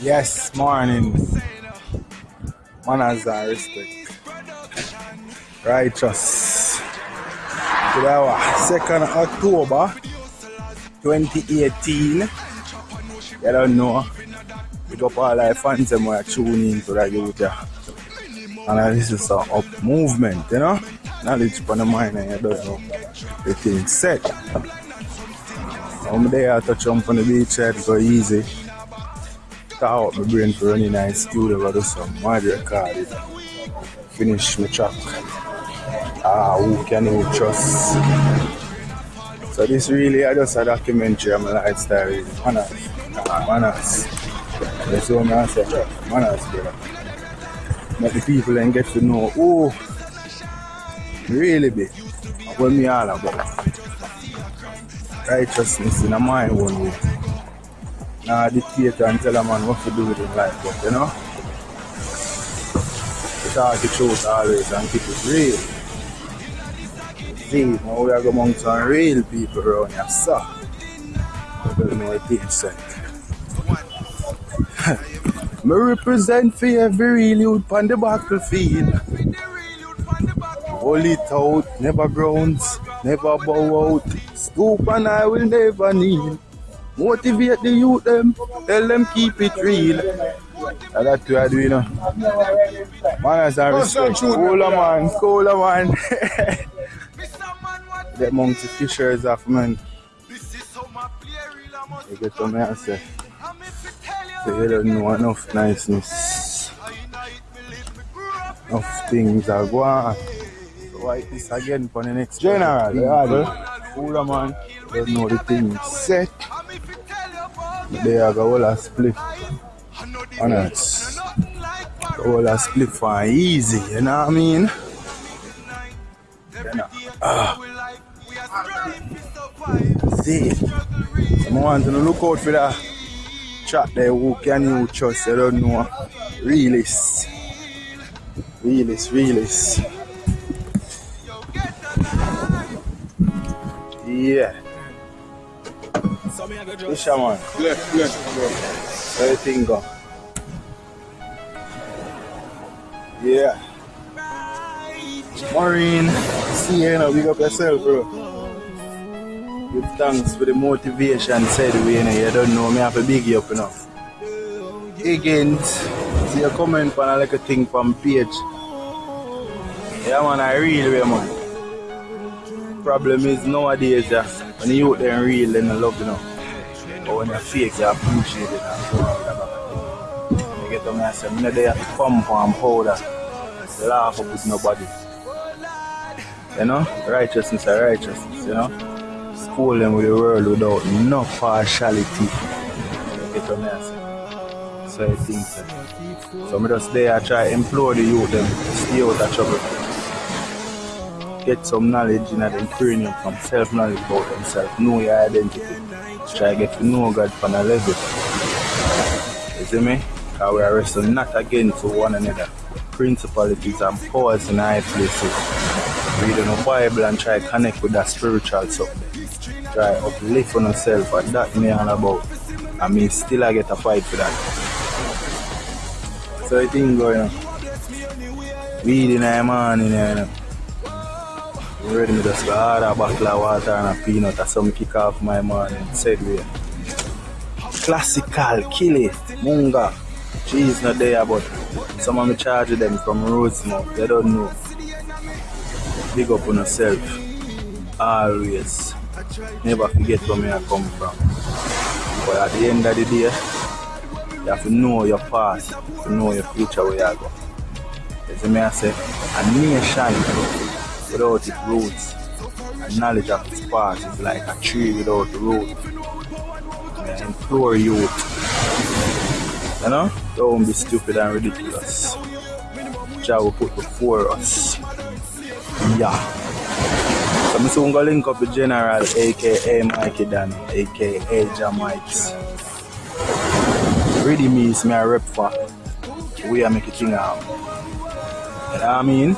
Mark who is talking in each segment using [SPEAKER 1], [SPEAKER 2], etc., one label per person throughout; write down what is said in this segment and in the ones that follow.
[SPEAKER 1] Yes, morning. Manners and respect. Righteous. Today was 2nd October 2018. You don't know. Big up all our fans and we're tuning into the youth. And uh, this is a up movement, you know? Knowledge upon the mind and you don't know. The thing set. I'm there to jump on the beach to go easy. Start out my brain for running in studio go do some mad recording. Finish my track. Ah, who can who trust? So this really I just a documentary of my lifestyle really. Manners. Ah, manners. That's what I say. Manners, brother. Let the people then get to know who really be and what me all about. Righteousness in my own way. Nah, dictate and tell a man what to do with his life, but you know, talk the truth always and keep it real. See, now we are among some real people around here, so. Don't know what things say. Me represent for every real youth on the battlefield. Hold it out, never grounds, never bow out. Stoop and I will never kneel. Motivate the youth them, tell them keep it real. And that's what I do, you know. Manners and respect. Cooler man, cooler man. Get the fishers off, man. You get what me I say. So you don't know enough niceness. Enough things are going on. So why this again for the next general? Yeah, cooler man. Don't know the thing set. They are a split. Honest. All a split for easy, you know what I mean? You know. Ah. See, I want to look out for that chat there who can you trust, I don't know. Realist. Realist, realist. Yeah. Fisherman,
[SPEAKER 2] Left, left, bro.
[SPEAKER 1] how you think go? Yeah. Maureen, see you know, big up yourself, bro. Give thanks for the motivation said way, you you don't know me have to big you up enough. Higgins, see you comment on a little thing from page. Yeah man, I real way man. Problem is nowadays yeah, when the youth them real they love you know. But when you're fake you appreciate it and so on. You get what me I say? Me not there to pump and powder. Laugh up with nobody. You know? Righteousness are righteousness, you know? School them with the world without no partiality. You get what me I say? So I think so. So me just there I try to implore the youth them to stay out of trouble. Get some knowledge in them cranium from self-knowledge about themselves. Know your identity. Try get to know God from a level. You see me? Because we are wrestling not against one another. Principalities and powers in high places. Reading the Bible and try to connect with that spiritual something. Try uplift on yourself and that me all about. I mean still I get a fight for that. So I think going on. Weed in the morning, you know. Ready to just go hard a bottle of water and a peanut or some kick off my morning. Said way. Classical, kill it, munga. Cheese not there, but some of me charge them from Rosemount. They don't know. Big up on yourself. Always. Never forget where me I come from. But at the end of the day, you have to know your past, to know your future where you go. You see me I say, a nation without its roots and knowledge of its past is like a tree without root. I implore you, you know, don't be stupid and ridiculous. Jah will put before us. Yeah. So I'm soon gonna link up with General, aka Mikey Dan, aka Jamites. Ready means me a rep for. We are making thing out. You know what I mean?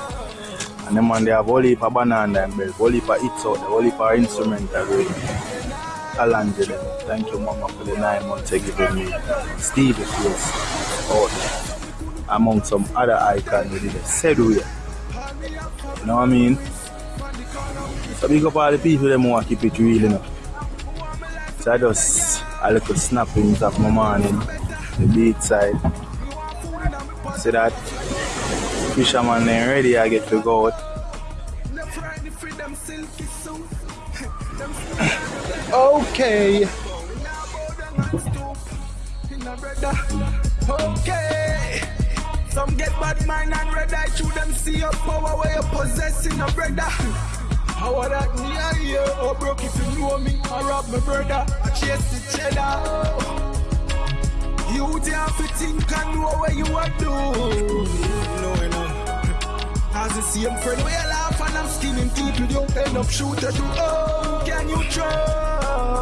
[SPEAKER 1] And them they have of banana and of of. Alangela. Thank you, Mama, for the nine months you given me. Stevie Fields out oh, there. Among some other icons within the said way. You know what I mean? So big up all the people want to keep it real, you know. So I just a little snappings of my morning, the beat side. See that fisherman then ready I get to go out. Okay.
[SPEAKER 2] Okay. Some get bad mind and red eye to them see your power where you possessing a brother. How are that me I hear? Oh broke if you know me, I rob my brother. I chase the cheddar. You have to think and know what you are doing. You. As the same friend you laugh and I'm skinning people, don't end up shooter to oh, can you trust?